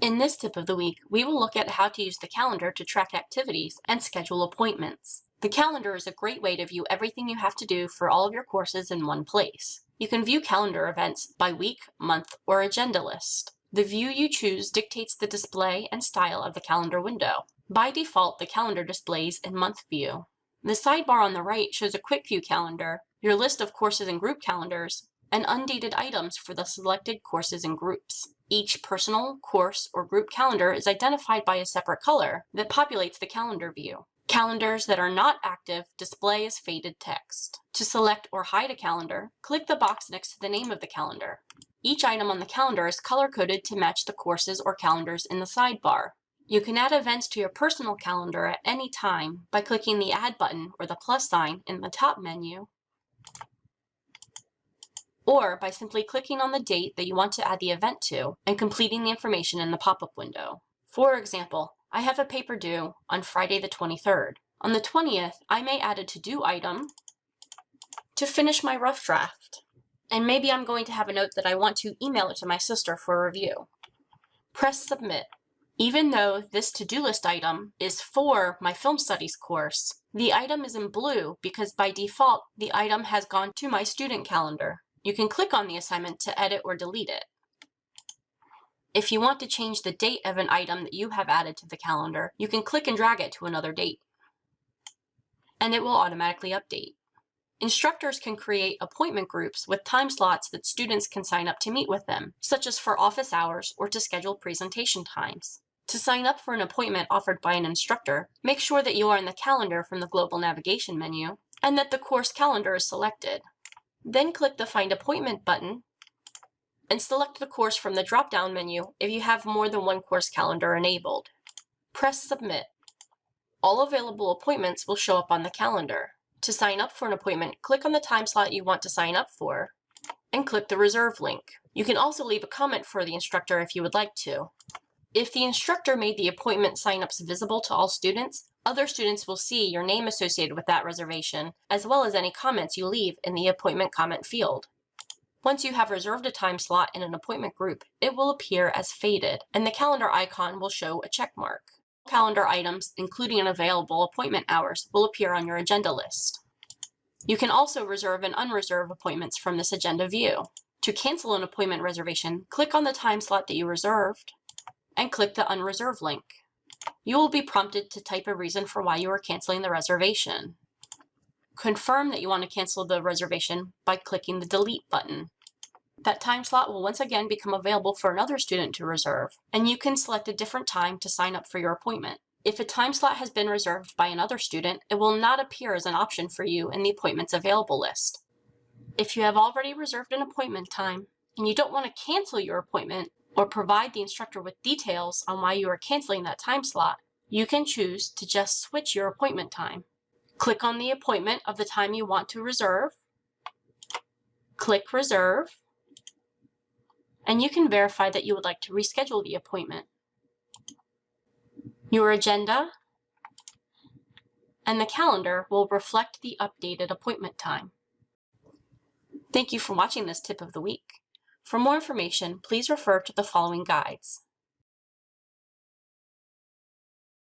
In this tip of the week, we will look at how to use the calendar to track activities and schedule appointments. The calendar is a great way to view everything you have to do for all of your courses in one place. You can view calendar events by week, month, or agenda list. The view you choose dictates the display and style of the calendar window. By default, the calendar displays in month view. The sidebar on the right shows a quick view calendar, your list of courses and group calendars, and undated items for the selected courses and groups. Each personal, course, or group calendar is identified by a separate color that populates the calendar view. Calendars that are not active display as faded text. To select or hide a calendar, click the box next to the name of the calendar. Each item on the calendar is color-coded to match the courses or calendars in the sidebar. You can add events to your personal calendar at any time by clicking the Add button or the plus sign in the top menu or by simply clicking on the date that you want to add the event to and completing the information in the pop-up window. For example, I have a paper due on Friday the 23rd. On the 20th, I may add a to-do item to finish my rough draft. And maybe I'm going to have a note that I want to email it to my sister for review. Press Submit. Even though this to-do list item is for my film studies course, the item is in blue because by default, the item has gone to my student calendar. You can click on the assignment to edit or delete it. If you want to change the date of an item that you have added to the calendar, you can click and drag it to another date, and it will automatically update. Instructors can create appointment groups with time slots that students can sign up to meet with them, such as for office hours or to schedule presentation times. To sign up for an appointment offered by an instructor, make sure that you are in the calendar from the global navigation menu and that the course calendar is selected. Then click the Find Appointment button and select the course from the drop-down menu if you have more than one course calendar enabled. Press Submit. All available appointments will show up on the calendar. To sign up for an appointment, click on the time slot you want to sign up for and click the Reserve link. You can also leave a comment for the instructor if you would like to. If the instructor made the appointment signups visible to all students, other students will see your name associated with that reservation, as well as any comments you leave in the appointment comment field. Once you have reserved a time slot in an appointment group, it will appear as faded, and the calendar icon will show a check mark. Calendar items, including an available appointment hours, will appear on your agenda list. You can also reserve and unreserve appointments from this agenda view. To cancel an appointment reservation, click on the time slot that you reserved and click the Unreserve link. You will be prompted to type a reason for why you are canceling the reservation. Confirm that you want to cancel the reservation by clicking the Delete button. That time slot will once again become available for another student to reserve, and you can select a different time to sign up for your appointment. If a time slot has been reserved by another student, it will not appear as an option for you in the appointments available list. If you have already reserved an appointment time and you don't want to cancel your appointment, or provide the instructor with details on why you are canceling that time slot, you can choose to just switch your appointment time. Click on the appointment of the time you want to reserve, click Reserve, and you can verify that you would like to reschedule the appointment. Your agenda and the calendar will reflect the updated appointment time. Thank you for watching this tip of the week. For more information, please refer to the following guides.